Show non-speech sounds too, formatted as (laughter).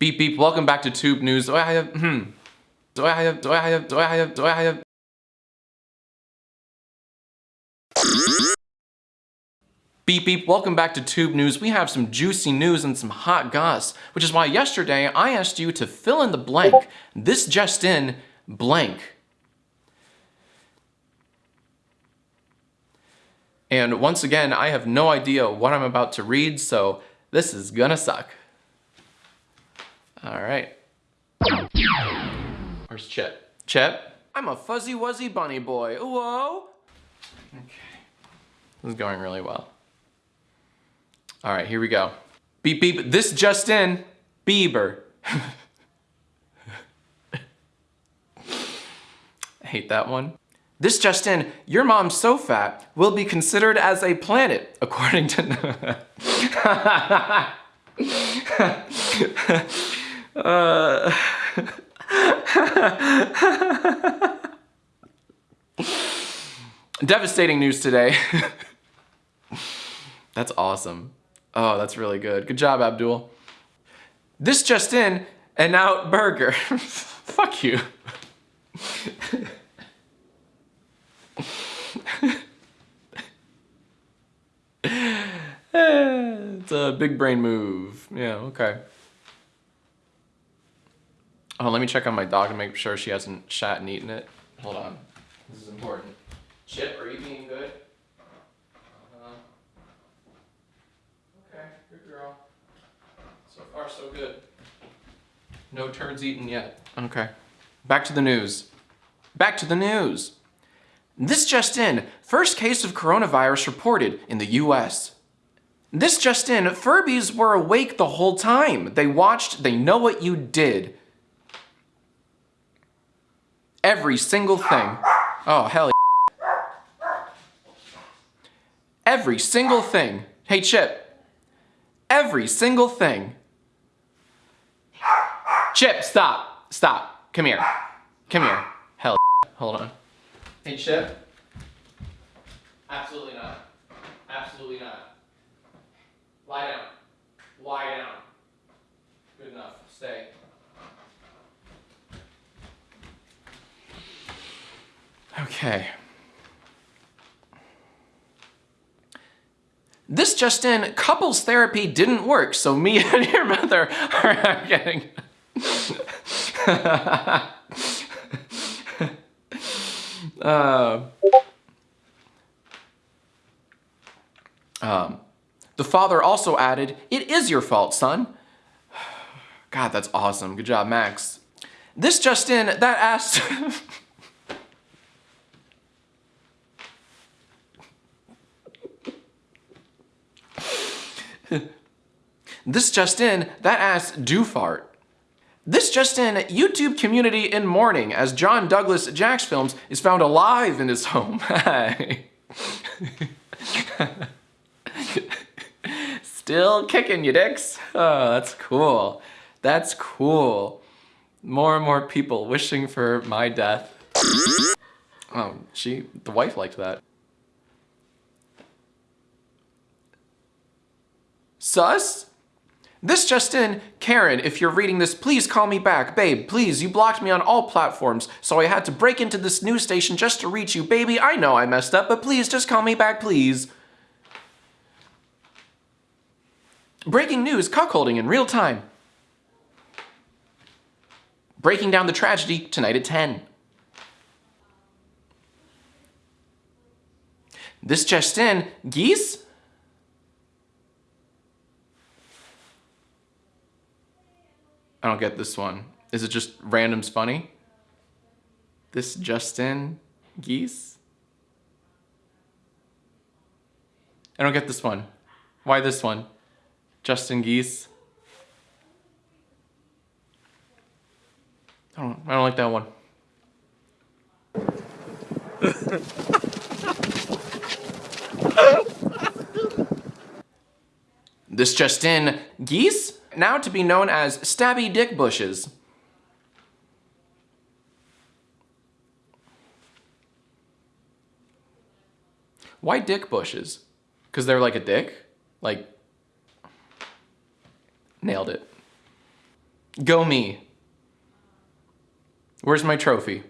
Beep beep, welcome back to Tube News. Do I have, hmm. Do I have, do I have, do I have, do I have. Beep beep, welcome back to Tube News. We have some juicy news and some hot goss, which is why yesterday I asked you to fill in the blank. This just in, blank. And once again, I have no idea what I'm about to read, so this is gonna suck. All right. Where's Chip? Chip? I'm a fuzzy wuzzy bunny boy. Whoa. Okay. This is going really well. All right, here we go. Beep beep, this just in, Bieber. (laughs) hate that one. This just in, your mom's so fat will be considered as a planet, according to... (laughs) (laughs) uh... (laughs) Devastating news today. (laughs) that's awesome. Oh, that's really good. Good job, Abdul. This just in, an out burger. (laughs) Fuck you. it's a big brain move. Yeah, okay. Oh, let me check on my dog and make sure she hasn't shat and eaten it. Hold on. This is important. Chip, are you being good? Uh. Okay, good girl. So far, so good. No turds eaten yet. Okay. Back to the news. Back to the news. This just in, first case of coronavirus reported in the US. This just in, Furbies were awake the whole time. They watched, they know what you did. Every single thing. Oh, hell Every single thing. Hey, Chip. Every single thing. Chip, stop. Stop. Come here. Come here. Hell Hold on. Hey, Chip. Absolutely not. Absolutely not. Lie down. Lie down. Good enough. Stay. Okay. This just in, couples therapy didn't work, so me (laughs) and your mother are getting... (laughs) uh, um, the father also added, it is your fault, son. (sighs) God, that's awesome. Good job, Max. This just in, that asked... (laughs) (laughs) this just in, that ass do fart. This just in, YouTube community in mourning as John Douglas jacksfilms is found alive in his home. (laughs) Still kicking you dicks. Oh, that's cool. That's cool. More and more people wishing for my death. Oh, she, the wife liked that. Sus? This just in, Karen, if you're reading this, please call me back. Babe, please, you blocked me on all platforms, so I had to break into this news station just to reach you. Baby, I know I messed up, but please, just call me back, please. Breaking news, cuckolding in real time. Breaking down the tragedy tonight at 10. This just in, geese? I don't get this one. Is it just random's funny? This Justin Geese? I don't get this one. Why this one? Justin Geese? I don't, I don't like that one. (laughs) this Justin geese? Now to be known as stabby dick bushes. Why dick bushes? Because they're like a dick? Like, nailed it. Go me. Where's my trophy?